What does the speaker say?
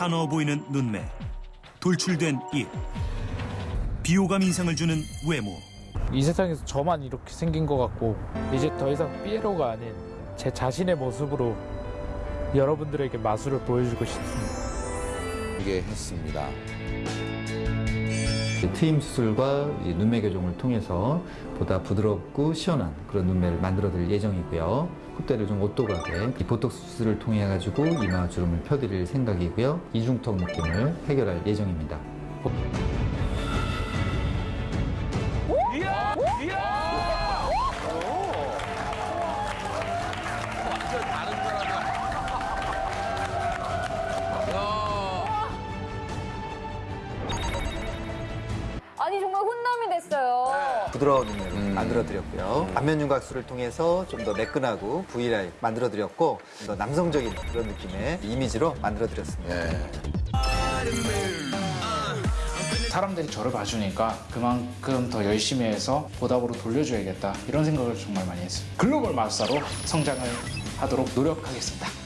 사나워 보이는 눈매, 돌출된 입, 비호감 인상을 주는 외모. 이 세상에서 저만 이렇게 생긴 것 같고 이제 더 이상 삐에로가 아닌 제 자신의 모습으로 여러분들에게 마술을 보여주고 싶습니다. 게 했습니다. 트임 수술과 눈매 교정을 통해서 보다 부드럽고 시원한 그런 눈매를 만들어드릴 예정이고요. 콧대를 좀 오똑하게 이 보톡스 수술을 통해 가지고 이마 주름을 펴드릴 생각이고요. 이중턱 느낌을 해결할 예정입니다. 아니 정말 혼남이 됐어요. 부드러운 눈매로 음. 만들어드렸고요. 안면 윤곽술을 통해서 좀 더 매끈하고 V라인 만들어드렸고 좀더 남성적인 그런 느낌의 이미지로 만들어드렸습니다. 예. 사람들이 저를 봐주니까 그만큼 더 열심히 해서 보답으로 돌려줘야겠다 이런 생각을 정말 많이 했어요. 글로벌 마술사로 성장을 하도록 노력하겠습니다.